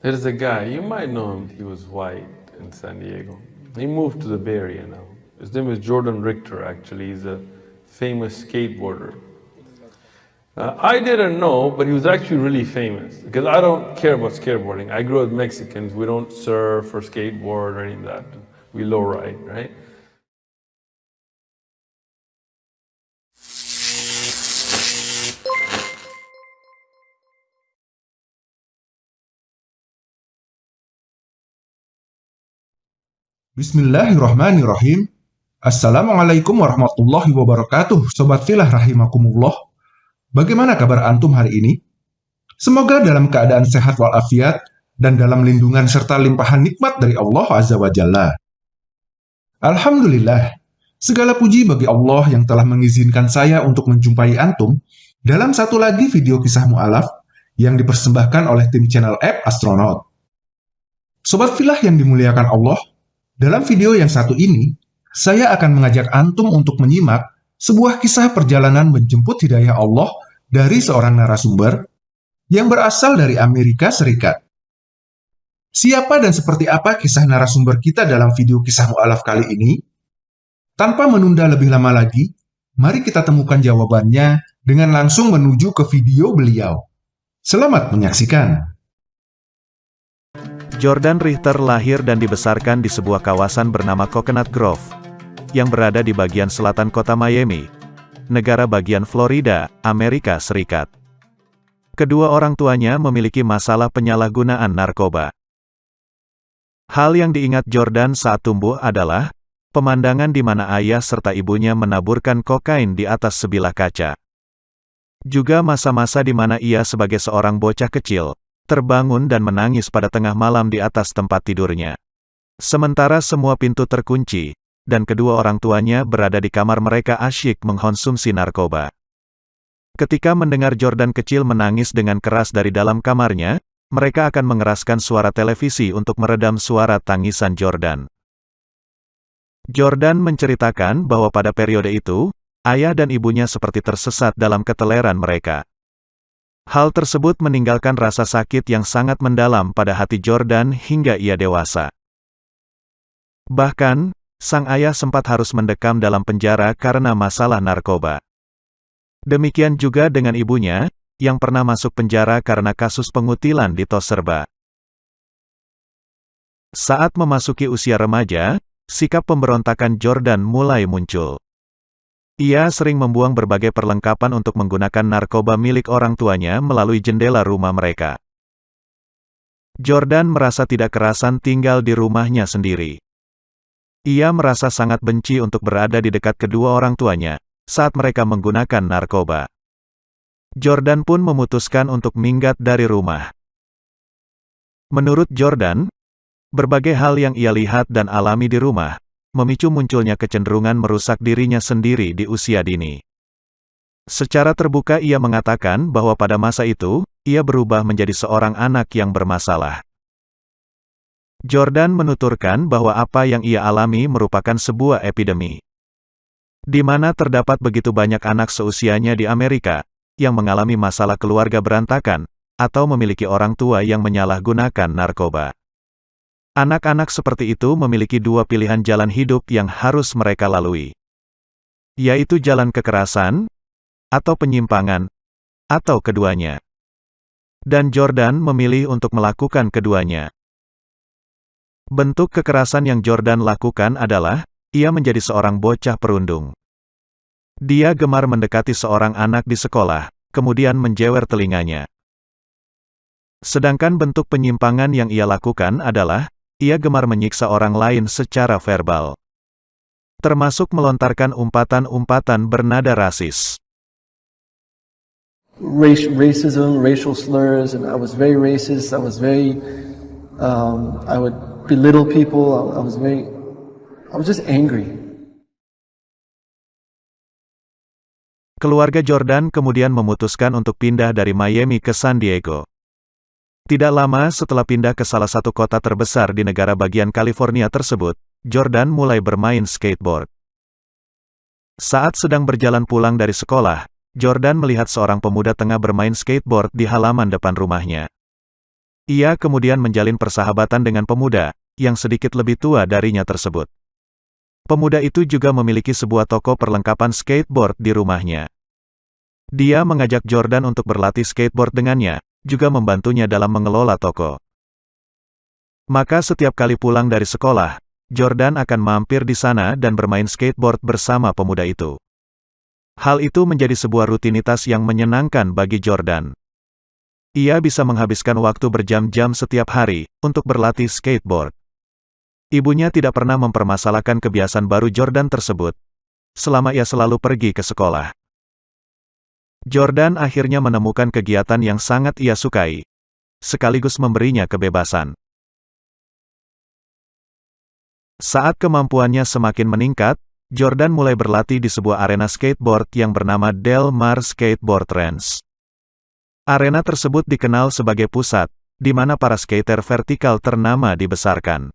There's a guy, you might know him, he was white in San Diego. He moved to the Bay Area now. His name is Jordan Richter, actually. He's a famous skateboarder. Uh, I didn't know, but he was actually really famous because I don't care about skateboarding. I grew up Mexicans. We don't surf or skateboard or any of that. We lowride, right? Bismillahirrahmanirrahim. Assalamualaikum warahmatullahi wabarakatuh, Sobat Filah Rahimakumullah. Bagaimana kabar Antum hari ini? Semoga dalam keadaan sehat walafiat dan dalam lindungan serta limpahan nikmat dari Allah Azza wa Jalla. Alhamdulillah, segala puji bagi Allah yang telah mengizinkan saya untuk menjumpai Antum dalam satu lagi video kisah mu'alaf yang dipersembahkan oleh tim channel app Astronaut. Sobat Filah yang dimuliakan Allah, dalam video yang satu ini, saya akan mengajak Antum untuk menyimak sebuah kisah perjalanan menjemput hidayah Allah dari seorang narasumber yang berasal dari Amerika Serikat. Siapa dan seperti apa kisah narasumber kita dalam video kisah mu'alaf kali ini? Tanpa menunda lebih lama lagi, mari kita temukan jawabannya dengan langsung menuju ke video beliau. Selamat menyaksikan! Jordan Richter lahir dan dibesarkan di sebuah kawasan bernama Coconut Grove, yang berada di bagian selatan kota Miami, negara bagian Florida, Amerika Serikat. Kedua orang tuanya memiliki masalah penyalahgunaan narkoba. Hal yang diingat Jordan saat tumbuh adalah pemandangan di mana ayah serta ibunya menaburkan kokain di atas sebilah kaca. Juga masa-masa di mana ia sebagai seorang bocah kecil, terbangun dan menangis pada tengah malam di atas tempat tidurnya. Sementara semua pintu terkunci, dan kedua orang tuanya berada di kamar mereka asyik mengkonsumsi narkoba. Ketika mendengar Jordan kecil menangis dengan keras dari dalam kamarnya, mereka akan mengeraskan suara televisi untuk meredam suara tangisan Jordan. Jordan menceritakan bahwa pada periode itu, ayah dan ibunya seperti tersesat dalam keteleran mereka. Hal tersebut meninggalkan rasa sakit yang sangat mendalam pada hati Jordan hingga ia dewasa. Bahkan, sang ayah sempat harus mendekam dalam penjara karena masalah narkoba. Demikian juga dengan ibunya, yang pernah masuk penjara karena kasus pengutilan di Toserba. Saat memasuki usia remaja, sikap pemberontakan Jordan mulai muncul. Ia sering membuang berbagai perlengkapan untuk menggunakan narkoba milik orang tuanya melalui jendela rumah mereka. Jordan merasa tidak kerasan tinggal di rumahnya sendiri. Ia merasa sangat benci untuk berada di dekat kedua orang tuanya saat mereka menggunakan narkoba. Jordan pun memutuskan untuk minggat dari rumah. Menurut Jordan, berbagai hal yang ia lihat dan alami di rumah memicu munculnya kecenderungan merusak dirinya sendiri di usia dini. Secara terbuka ia mengatakan bahwa pada masa itu, ia berubah menjadi seorang anak yang bermasalah. Jordan menuturkan bahwa apa yang ia alami merupakan sebuah epidemi. Di mana terdapat begitu banyak anak seusianya di Amerika, yang mengalami masalah keluarga berantakan, atau memiliki orang tua yang menyalahgunakan narkoba. Anak-anak seperti itu memiliki dua pilihan jalan hidup yang harus mereka lalui. Yaitu jalan kekerasan, atau penyimpangan, atau keduanya. Dan Jordan memilih untuk melakukan keduanya. Bentuk kekerasan yang Jordan lakukan adalah, ia menjadi seorang bocah perundung. Dia gemar mendekati seorang anak di sekolah, kemudian menjewer telinganya. Sedangkan bentuk penyimpangan yang ia lakukan adalah, ia gemar menyiksa orang lain secara verbal. Termasuk melontarkan umpatan-umpatan bernada rasis. Race, racism, racial slurs, and I was very racist. I was very, um, I would belittle people. I, I was very, I was just angry. Keluarga Jordan kemudian memutuskan untuk pindah dari Miami ke San Diego. Tidak lama setelah pindah ke salah satu kota terbesar di negara bagian California tersebut, Jordan mulai bermain skateboard. Saat sedang berjalan pulang dari sekolah, Jordan melihat seorang pemuda tengah bermain skateboard di halaman depan rumahnya. Ia kemudian menjalin persahabatan dengan pemuda, yang sedikit lebih tua darinya tersebut. Pemuda itu juga memiliki sebuah toko perlengkapan skateboard di rumahnya. Dia mengajak Jordan untuk berlatih skateboard dengannya, juga membantunya dalam mengelola toko. Maka setiap kali pulang dari sekolah, Jordan akan mampir di sana dan bermain skateboard bersama pemuda itu. Hal itu menjadi sebuah rutinitas yang menyenangkan bagi Jordan. Ia bisa menghabiskan waktu berjam-jam setiap hari untuk berlatih skateboard. Ibunya tidak pernah mempermasalahkan kebiasaan baru Jordan tersebut, selama ia selalu pergi ke sekolah. Jordan akhirnya menemukan kegiatan yang sangat ia sukai, sekaligus memberinya kebebasan. Saat kemampuannya semakin meningkat, Jordan mulai berlatih di sebuah arena skateboard yang bernama Del Mar Skateboard Ranch. Arena tersebut dikenal sebagai pusat, di mana para skater vertikal ternama dibesarkan.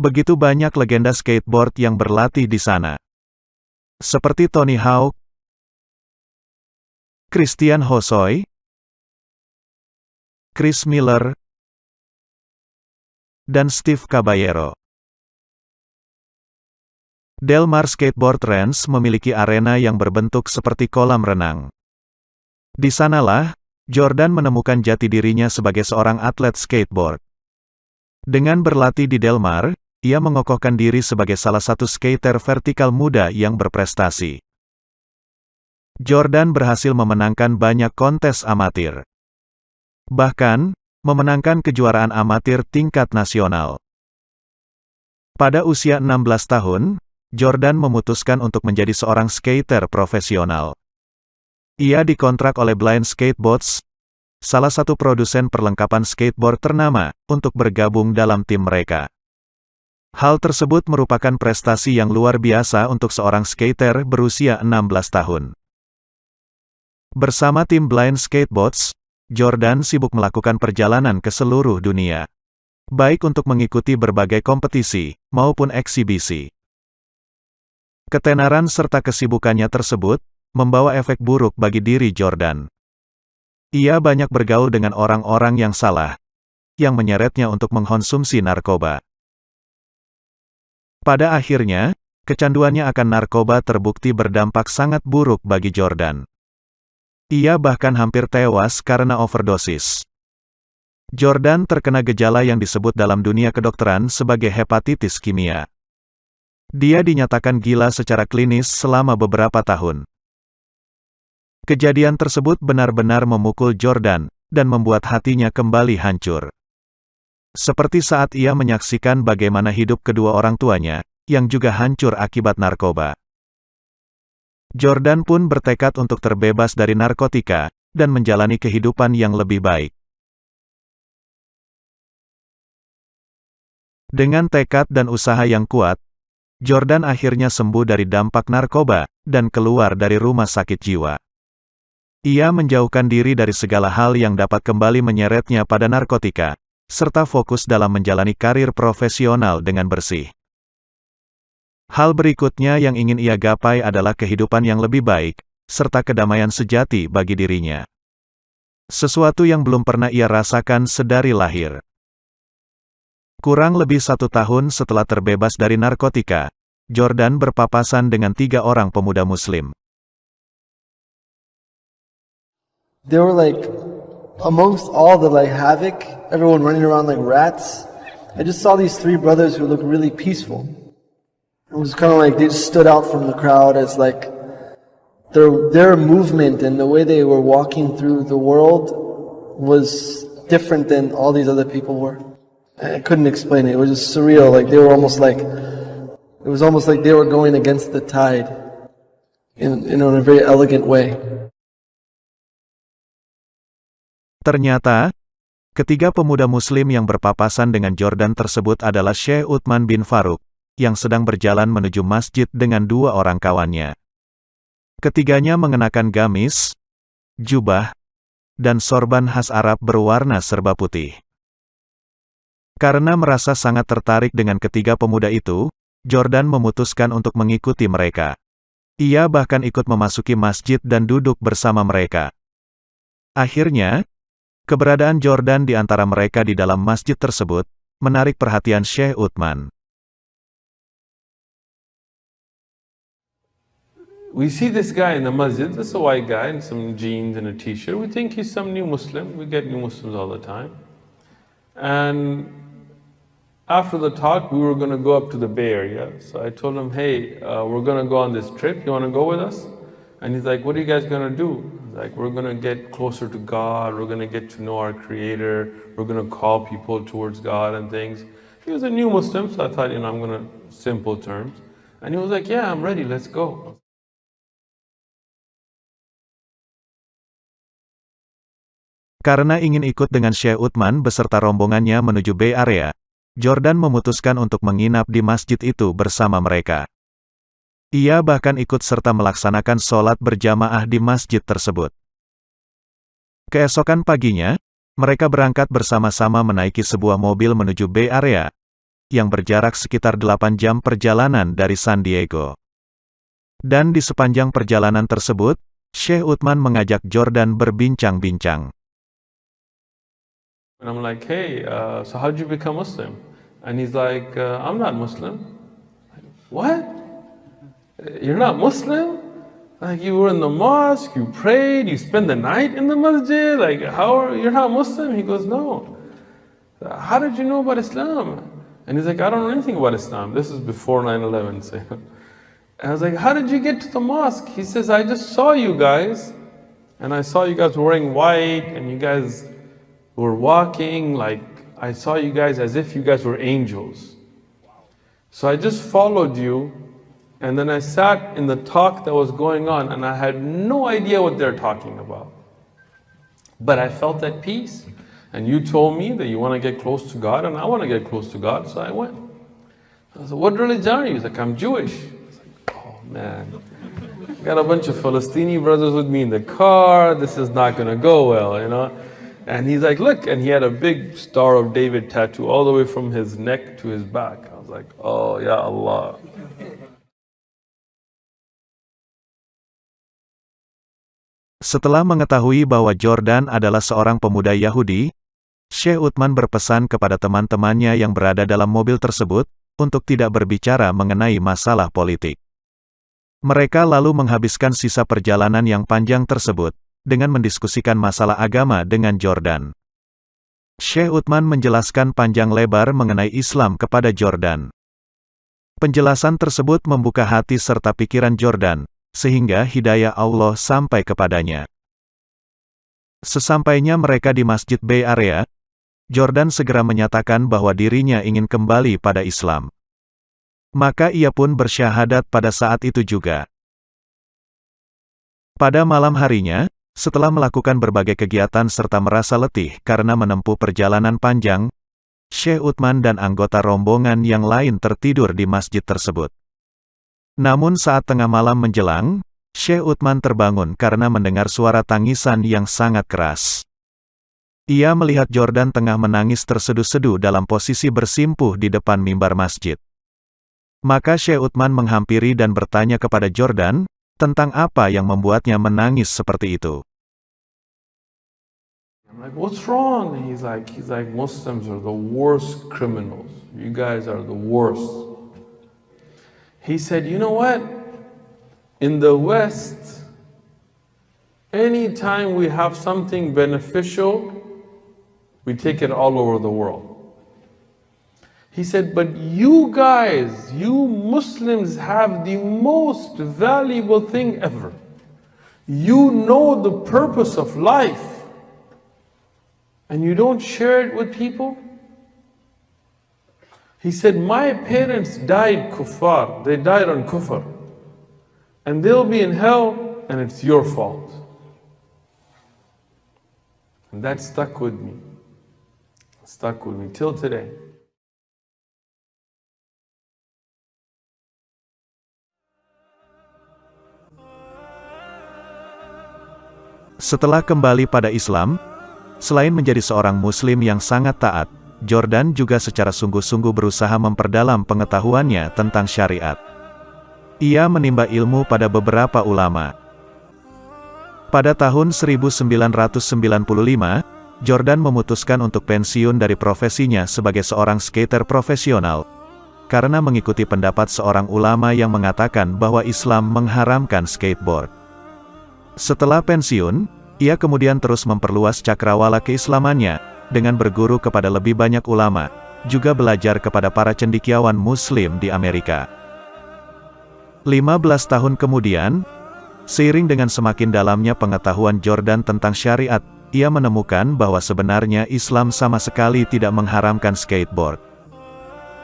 Begitu banyak legenda skateboard yang berlatih di sana. Seperti Tony Hawk, Christian Hosoi, Chris Miller, dan Steve Caballero. Del Mar Skateboard Ranch memiliki arena yang berbentuk seperti kolam renang. Di sanalah, Jordan menemukan jati dirinya sebagai seorang atlet skateboard. Dengan berlatih di Del Mar, ia mengokohkan diri sebagai salah satu skater vertikal muda yang berprestasi. Jordan berhasil memenangkan banyak kontes amatir. Bahkan, memenangkan kejuaraan amatir tingkat nasional. Pada usia 16 tahun, Jordan memutuskan untuk menjadi seorang skater profesional. Ia dikontrak oleh Blind Skateboards, salah satu produsen perlengkapan skateboard ternama, untuk bergabung dalam tim mereka. Hal tersebut merupakan prestasi yang luar biasa untuk seorang skater berusia 16 tahun. Bersama tim Blind Skateboards, Jordan sibuk melakukan perjalanan ke seluruh dunia. Baik untuk mengikuti berbagai kompetisi, maupun eksibisi. Ketenaran serta kesibukannya tersebut, membawa efek buruk bagi diri Jordan. Ia banyak bergaul dengan orang-orang yang salah, yang menyeretnya untuk mengkonsumsi narkoba. Pada akhirnya, kecanduannya akan narkoba terbukti berdampak sangat buruk bagi Jordan. Ia bahkan hampir tewas karena overdosis. Jordan terkena gejala yang disebut dalam dunia kedokteran sebagai hepatitis kimia. Dia dinyatakan gila secara klinis selama beberapa tahun. Kejadian tersebut benar-benar memukul Jordan, dan membuat hatinya kembali hancur. Seperti saat ia menyaksikan bagaimana hidup kedua orang tuanya, yang juga hancur akibat narkoba. Jordan pun bertekad untuk terbebas dari narkotika, dan menjalani kehidupan yang lebih baik. Dengan tekad dan usaha yang kuat, Jordan akhirnya sembuh dari dampak narkoba, dan keluar dari rumah sakit jiwa. Ia menjauhkan diri dari segala hal yang dapat kembali menyeretnya pada narkotika, serta fokus dalam menjalani karir profesional dengan bersih. Hal berikutnya yang ingin ia gapai adalah kehidupan yang lebih baik, serta kedamaian sejati bagi dirinya. Sesuatu yang belum pernah ia rasakan sedari lahir. Kurang lebih satu tahun setelah terbebas dari narkotika, Jordan berpapasan dengan tiga orang pemuda muslim. They were like, amongst all the like havoc, everyone running around like rats, I just saw these three brothers who looked really peaceful. It was kind of like they just stood out from the crowd as like their their movement and the way they were walking through the world was different than all these other people were. I couldn't explain it. It was just surreal. Like they were almost like it was almost like they were going against the tide in, in a very elegant way. Ternyata, ketiga pemuda muslim yang berpapasan dengan Jordan tersebut adalah Syekh Uthman bin Faruk, yang sedang berjalan menuju masjid dengan dua orang kawannya. Ketiganya mengenakan gamis, jubah, dan sorban khas Arab berwarna serba putih. Karena merasa sangat tertarik dengan ketiga pemuda itu, Jordan memutuskan untuk mengikuti mereka. Ia bahkan ikut memasuki masjid dan duduk bersama mereka. Akhirnya, Keberadaan Jordan di antara mereka di dalam masjid tersebut, menarik perhatian Syekh Uthman. We see this guy in the masjid, this is a white guy in some jeans and a t-shirt. We think he's some new Muslim. We get new Muslims all the time. And after the talk, we were going to go up to the Bay Area. So I told him, hey, uh, we're going to go on this trip. You want to go with us? And he's like, what are you guys going to do? Like, we're going to get closer to God. We're going to get to know our Creator. We're going to call people towards God and things. He was a new Muslim, so I thought, you know, I'm going to simple terms. And he was like, yeah, I'm ready. Let's go. Karena ingin ikut dengan Syekh Uthman beserta rombongannya menuju Bay Area, Jordan memutuskan untuk menginap di masjid itu bersama mereka. Ia bahkan ikut serta melaksanakan sholat berjamaah di masjid tersebut. Keesokan paginya, mereka berangkat bersama-sama menaiki sebuah mobil menuju Bay Area, yang berjarak sekitar 8 jam perjalanan dari San Diego. Dan di sepanjang perjalanan tersebut, Syekh Uthman mengajak Jordan berbincang-bincang. And I'm like, hey, uh, so how'd you become Muslim? And he's like, uh, I'm not Muslim. What? You're not Muslim? Like you were in the mosque, you prayed, you spent the night in the masjid. Like how are you're not Muslim? He goes, no. How did you know about Islam? And he's like, I don't know anything about Islam. This is before 9/11. So, I was like, how did you get to the mosque? He says, I just saw you guys, and I saw you guys wearing white, and you guys were walking like I saw you guys as if you guys were angels. So I just followed you and then I sat in the talk that was going on and I had no idea what they're talking about. But I felt at peace. And you told me that you want to get close to God and I want to get close to God, so I went. I said, What religion are you? He's like, I'm Jewish. I was like, Oh man. Got a bunch of Palestinian brothers with me in the car. This is not going to go well, you know. And he's like, look, and he had a big Star of David tattoo all the way from his neck to his back. I was like, oh, ya Allah. Setelah mengetahui bahwa Jordan adalah seorang pemuda Yahudi, Syekh Uthman berpesan kepada teman-temannya yang berada dalam mobil tersebut, untuk tidak berbicara mengenai masalah politik. Mereka lalu menghabiskan sisa perjalanan yang panjang tersebut, dengan mendiskusikan masalah agama dengan Jordan. Syekh Uthman menjelaskan panjang lebar mengenai Islam kepada Jordan. Penjelasan tersebut membuka hati serta pikiran Jordan, sehingga hidayah Allah sampai kepadanya. Sesampainya mereka di Masjid Bay Area, Jordan segera menyatakan bahwa dirinya ingin kembali pada Islam. Maka ia pun bersyahadat pada saat itu juga. Pada malam harinya, setelah melakukan berbagai kegiatan serta merasa letih karena menempuh perjalanan panjang, Syekh Uthman dan anggota rombongan yang lain tertidur di masjid tersebut. Namun saat tengah malam menjelang, Syekh Uthman terbangun karena mendengar suara tangisan yang sangat keras. Ia melihat Jordan tengah menangis terseduh-seduh dalam posisi bersimpuh di depan mimbar masjid. Maka Syekh Uthman menghampiri dan bertanya kepada Jordan, tentang apa yang membuatnya menangis seperti itu. He said, you know what? In the West, anytime we have something beneficial, we take it all over the world. He said, but you guys, you Muslims have the most valuable thing ever. You know the purpose of life and you don't share it with people? He said, my parents died kuffar. They died on kufr. And they'll be in hell and it's your fault. And that stuck with me. Stuck with me till today. Setelah kembali pada Islam, selain menjadi seorang Muslim yang sangat taat, Jordan juga secara sungguh-sungguh berusaha memperdalam pengetahuannya tentang syariat. Ia menimba ilmu pada beberapa ulama. Pada tahun 1995, Jordan memutuskan untuk pensiun dari profesinya sebagai seorang skater profesional, karena mengikuti pendapat seorang ulama yang mengatakan bahwa Islam mengharamkan skateboard. Setelah pensiun, ia kemudian terus memperluas cakrawala keislamannya, dengan berguru kepada lebih banyak ulama, juga belajar kepada para cendikiawan muslim di Amerika. 15 tahun kemudian, seiring dengan semakin dalamnya pengetahuan Jordan tentang syariat, ia menemukan bahwa sebenarnya Islam sama sekali tidak mengharamkan skateboard.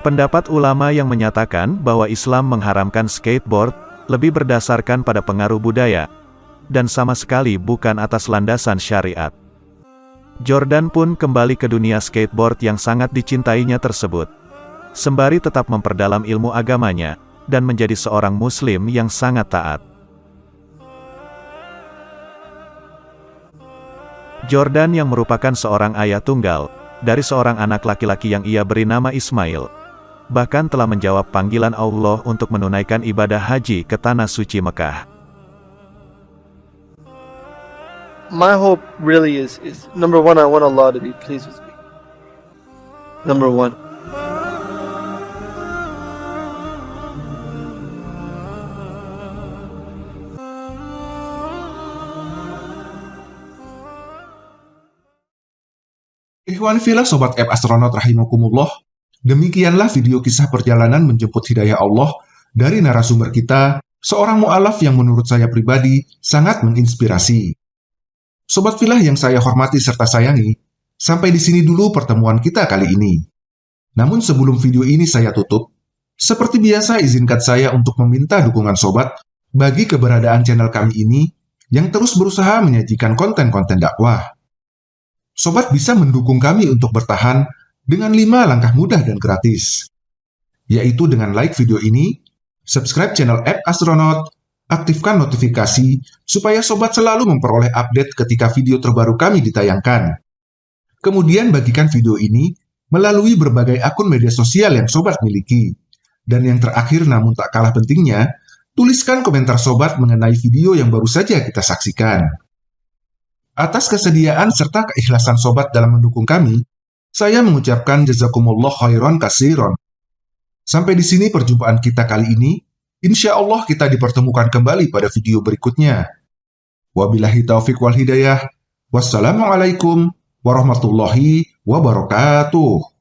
Pendapat ulama yang menyatakan bahwa Islam mengharamkan skateboard, lebih berdasarkan pada pengaruh budaya, dan sama sekali bukan atas landasan syariat. Jordan pun kembali ke dunia skateboard yang sangat dicintainya tersebut. Sembari tetap memperdalam ilmu agamanya, dan menjadi seorang muslim yang sangat taat. Jordan yang merupakan seorang ayah tunggal, dari seorang anak laki-laki yang ia beri nama Ismail, bahkan telah menjawab panggilan Allah untuk menunaikan ibadah haji ke Tanah Suci Mekah. My hope really is is number one. I want Allah to be pleased with me. Number one. Ikhwan filah Sobat App Astronaut Rahimakumullah, demikianlah video kisah perjalanan menjemput hidayah Allah dari narasumber kita, seorang mu'alaf yang menurut saya pribadi sangat menginspirasi. Sobat filah yang saya hormati serta sayangi, sampai di sini dulu pertemuan kita kali ini. Namun sebelum video ini saya tutup, seperti biasa izinkan saya untuk meminta dukungan sobat bagi keberadaan channel kami ini yang terus berusaha menyajikan konten-konten dakwah. Sobat bisa mendukung kami untuk bertahan dengan 5 langkah mudah dan gratis, yaitu dengan like video ini, subscribe channel App Astronaut, aktifkan notifikasi supaya sobat selalu memperoleh update ketika video terbaru kami ditayangkan. Kemudian bagikan video ini melalui berbagai akun media sosial yang sobat miliki. Dan yang terakhir namun tak kalah pentingnya, tuliskan komentar sobat mengenai video yang baru saja kita saksikan. Atas kesediaan serta keikhlasan sobat dalam mendukung kami, saya mengucapkan jazakumullah khairan kasiron. Sampai di sini perjumpaan kita kali ini. Insya Allah kita dipertemukan kembali pada video berikutnya. Wabillahi taufiq wal hidayah. Wassalamualaikum warahmatullahi wabarakatuh.